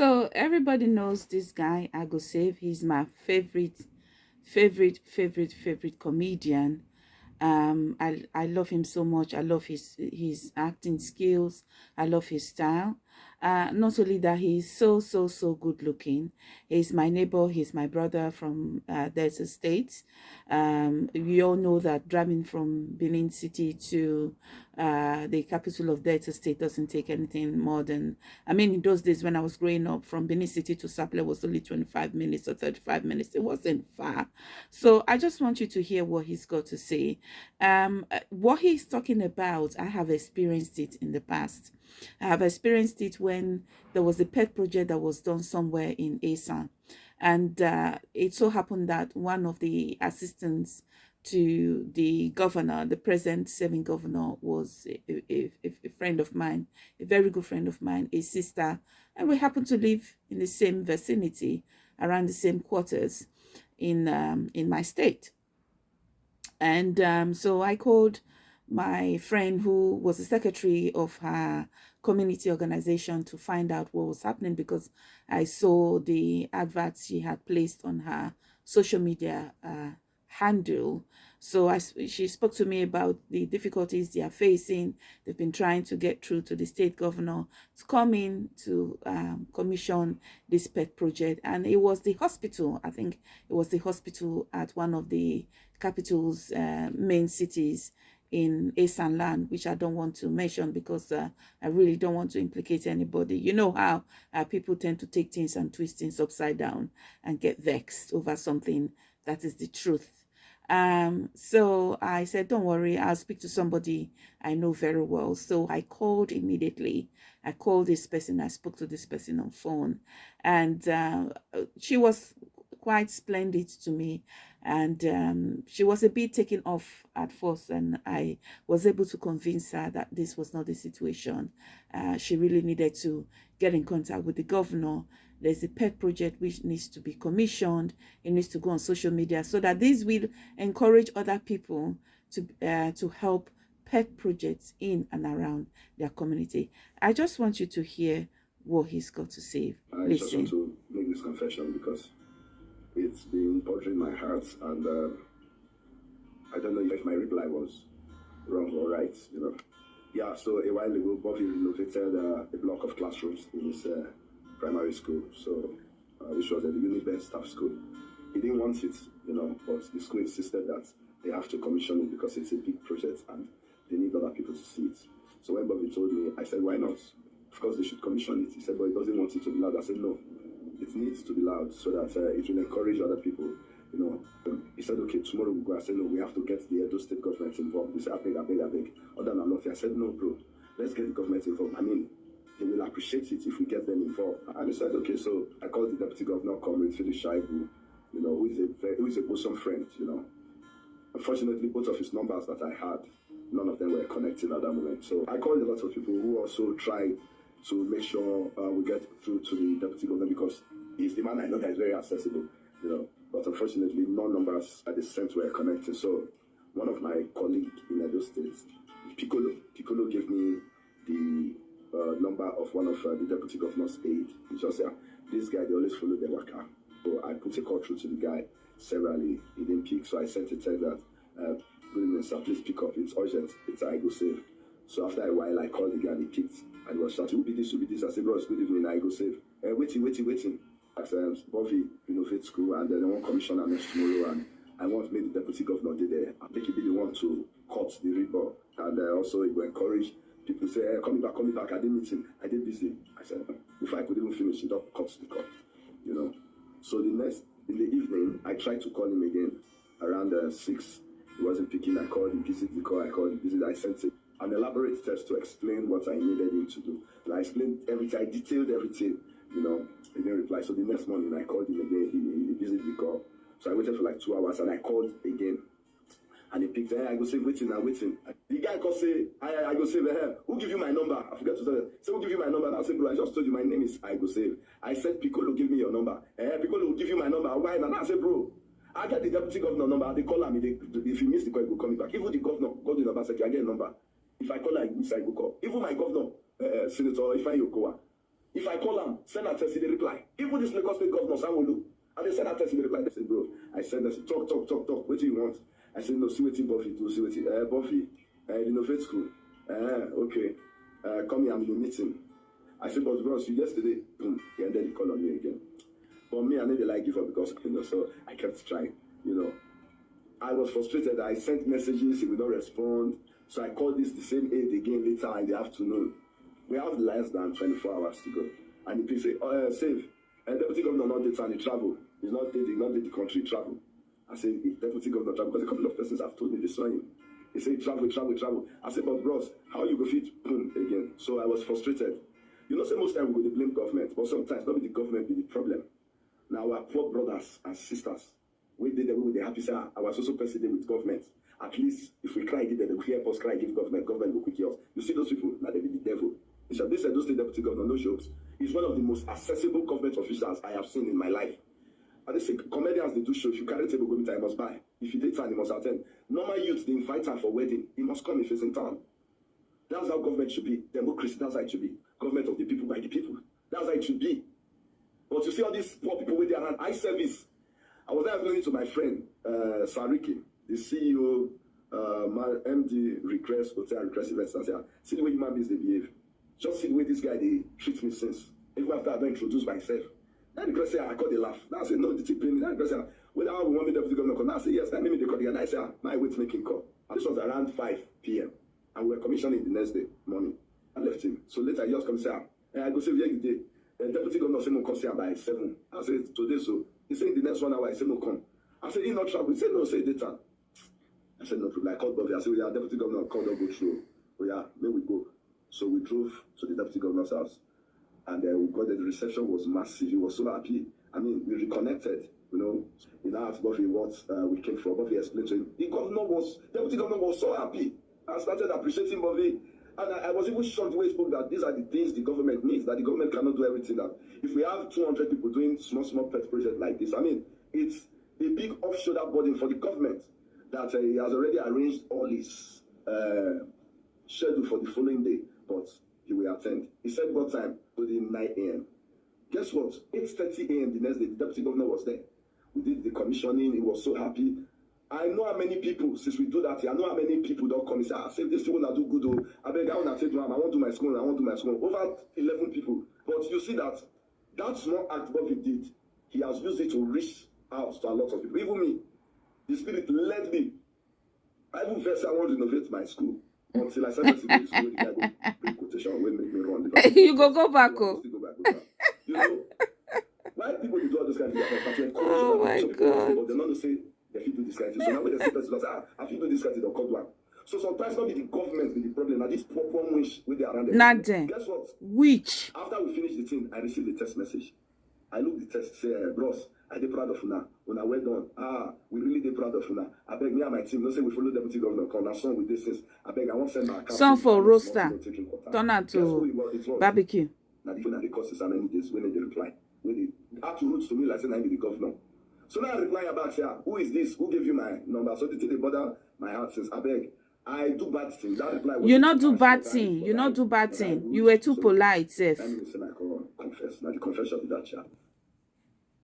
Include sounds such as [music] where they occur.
So everybody knows this guy, I go save. He's my favorite, favorite, favorite, favorite comedian. Um, I I love him so much. I love his his acting skills. I love his style. Uh, not only that, he's so, so, so good looking. He's my neighbor. He's my brother from uh, Delta State. Um, we all know that driving from Benin City to uh, the capital of Delta State doesn't take anything more than, I mean, in those days when I was growing up, from Benin City to Sapele was only 25 minutes or 35 minutes. It wasn't far. So I just want you to hear what he's got to say. Um, uh, what he's talking about, I have experienced it in the past. I have experienced it when there was a pet project that was done somewhere in Esan. And uh, it so happened that one of the assistants to the governor, the present serving governor, was a, a, a, friend of mine, a very good friend of mine, a sister, and we happen to live in the same vicinity, around the same quarters in um, in my state. And um, so I called my friend who was the secretary of her community organization to find out what was happening because I saw the adverts she had placed on her social media uh, handle. So I, she spoke to me about the difficulties they are facing. They've been trying to get through to the state governor to come in to um, commission this pet project. And it was the hospital, I think it was the hospital at one of the capital's uh, main cities in Esan land, which I don't want to mention because uh, I really don't want to implicate anybody. You know how uh, people tend to take things and twist things upside down and get vexed over something that is the truth. Um, so I said, don't worry, I'll speak to somebody I know very well. So I called immediately. I called this person. I spoke to this person on phone and uh, she was quite splendid to me and um, she was a bit taken off at first and I was able to convince her that this was not the situation. Uh, she really needed to get in contact with the governor. There's a pet project which needs to be commissioned. It needs to go on social media so that this will encourage other people to, uh, to help pet projects in and around their community. I just want you to hear what he's got to say. I Listen. just want to make this confession because it's been bothering my heart, and uh, I don't know if my reply was wrong or right. You know, yeah. So a while ago, Bovi renovated uh, a block of classrooms in his uh, primary school, so uh, which was a Uniben staff school. He didn't want it, you know, but the school insisted that they have to commission it because it's a big project and they need other people to see it. So when Bovi told me, I said, why not? Of course, they should commission it. He said, but he doesn't want it to be loud. I said, no, it needs to be loud so that uh, it will encourage other people. You know, he said, okay, tomorrow we'll go. I said, no, we have to get the Edo State government involved. He said, I beg, I beg, I beg. Other than nothing. I said, no, bro, let's get the government involved. I mean, they will appreciate it if we get them involved. And he said, okay, so I called the deputy governor, Comrade Philip Shaibu, you know, who is a very, who is a bosom friend, you know. Unfortunately, both of his numbers that I had, none of them were connected at that moment. So I called a lot of people who also tried to make sure uh, we get through to the deputy governor because he's the man I know that is very accessible, you know. But unfortunately, no numbers at the center were connected. So one of my colleagues in Edo State, Piccolo, Piccolo gave me the uh, number of one of uh, the deputy governor's aide. He just said, this guy, they always follow the worker. So I put a call through to the guy severally. He didn't pick, so I sent a text that, uh, good evening, sir, please pick up. It's urgent. It's I go save. So after a while, I called the guy he picked and he was shouting, who be this, who be this? I said, bro, it's good evening, I go save. Uh, waiting, waiting, waiting. I said, Bovi Innovate School, and then I want commissioner next tomorrow, and I want me the deputy governor there. I think he didn't want to cut the ribbon, and uh, also he will encourage people say, hey, coming back, coming back. I did meeting, I did busy. I said, if I could even finish, he don't cut the cut, you know. So the next in the evening, I tried to call him again around uh, six. He wasn't picking. I called him, visited the call. I called him, visited. I sent him an elaborate test to explain what I needed him to do. And I explained everything, I detailed everything, you know, he didn't reply. So the next morning I called him again, he, he visited the call. So I waited for like two hours and I called again. And he picked, hey, I go save waiting, I'm waiting. The guy called say, I, I go save, hey, who give you my number? I forgot to tell him. Say, who give you my number? And I said, bro, I just told you my name is I go save. I said, Piccolo, give me your number. Eh, Piccolo give you my number. Why? And I said, bro, I get the deputy governor number. They call. They, if he miss the call, he will call me back. Even the governor, go to the number, I get a number. If I call her, I go call. Even my governor, uh, Senator Ifeanyi Okowa, if i call am send am text he dey reply. Even this lagos state governor sanwo-olu i dey send am text he dey reply. I say bro i send am talk talk talk talk wetin you want? I say no see wetin buffy do see wetin uh, buffy uh, renovate school. Uh, okay. Uh, come here i'm in a meeting. I say but bros you yesterday boom he ended the call on me again. But me i dey like give up because you know so i kept trying you know. I was frustrated i sent messages he would not respond. So i called this the same aide again later in the afternoon we have less than twenty-four hours to go. And the say oh uh, save uh, deputy governor not town he travel. He's not dey he not dey the country travel. I say the deputy governor travel because a couple of persons have told me they saw him. He say travel travel travel. I say but bros how you go fit boom again? So i was frustrated. You know say most time we go blame government but sometimes no be the government be the problem. Na our poor brothers and sisters wey dey there wey we dey happy ah, our social person dey with government. At least if we cry them they go hear us cry give government government go quick us. You see those people na dem be the devil this edo state deputy governor no jokes he's one of the most accessible government officials i have seen in my life. And they say comedians dey do show if you carry table go meet you must buy. If you dey town you must at ten d normal youth dey invite am for wedding he must come if he's in town. That's how government should be democracy that's how it should be. Government of the people by the people that's how it should be. But you see all these poor people wey dey around eye service. I was there to my friend uh, sariki the ceo uh, my md request hotel request events ah see the way human beings dey behave just see the way this guy dey treat me since. Even after i don introduce myself. That request say i call dey laugh. Now i say no the pain me. That request say ah whether how we wan make deputy governor come? Now i say yes. Na me dey call the guy. Now i say ah my wait him call. And this was around five pm and we were commissioning the next day morning. I left him. So later he just come say ah eh, i go say where you dey. Uh, deputy governor say no come am by seven. I say today so. He say the next one hour i say no come. I say he not travel. He say no say town I said, no problem. I called Bobby. I said, oh, yeah, deputy governor called don't go through. Oh, yeah, may we go. So we drove to the deputy governor's house. And uh, we got there. The reception was massive. He was so happy. I mean, we reconnected, you know. He now asked Bovi what uh, we came for. Bovi explained to him. The governor was, deputy governor was so happy. I started appreciating Bovi. And I, I was even shocked way he spoke that these are the things the government needs, that the government cannot do everything. That if we have 200 people doing small, small pet projects like this, I mean, it's a big off-shoulder burden for the government that uh, he has already arranged all his uh, schedule for the following day, but he will attend. He said what time? To the 9 a.m. Guess what? 8.30 a.m. the next day, the deputy governor was there. We did the commissioning. He was so happy. I know how many people, since we do that, I know how many people don't come and say, ah, save this people that do good. Oh. I beg, I want to take one. I want to do my school. I want to do my school. Over 11 people. But you see that that small act Bobby did, he has used it to reach out to a lot of people. Even me, the spirit led me. I even first I want to renovate my school until I started to to. The go bring quotation wey make me run. [laughs] you go go back oh go back, go back. You know, why people do all this kind of thing? [laughs] To encourage Oh my some people God. But they no know say they fit do this kind of thing. So now when they see person, say, ah, I fit do this kind of thing, they'll cut one. So sometimes not be the government be the problem. Now this poor poor wish with they around them. Na dem. Guess what? which After we finish the thing, I received the text message. I look the text, say, eh, bros, I dey proud of una. Una well done. Ah, we really dey proud of una. I beg me and my team, no say we follow deputy governor come. Na song this since. I beg, I want send my account. Song for roaster. turn am to barbecue. Na the phone and the courses how many days when they dey reply. When they had to root to me like say na him be the governor. So now i reply her back say ah who is this? Who gave you my number? So the thing dey bother my heart since abeg i do bad thing. That reply was you no do bad I- thing. you no I- do bad I thing. you were too polite sef. that means say i confess. Na the confession be that sha